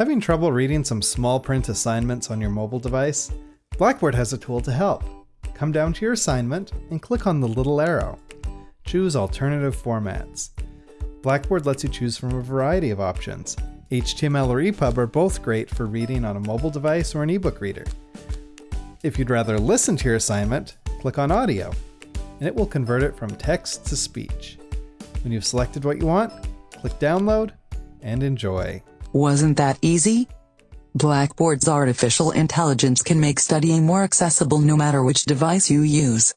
Having trouble reading some small print assignments on your mobile device? Blackboard has a tool to help. Come down to your assignment and click on the little arrow. Choose Alternative Formats. Blackboard lets you choose from a variety of options. HTML or EPUB are both great for reading on a mobile device or an ebook reader. If you'd rather listen to your assignment, click on Audio, and it will convert it from text to speech. When you've selected what you want, click Download and enjoy. Wasn't that easy? Blackboard's artificial intelligence can make studying more accessible no matter which device you use.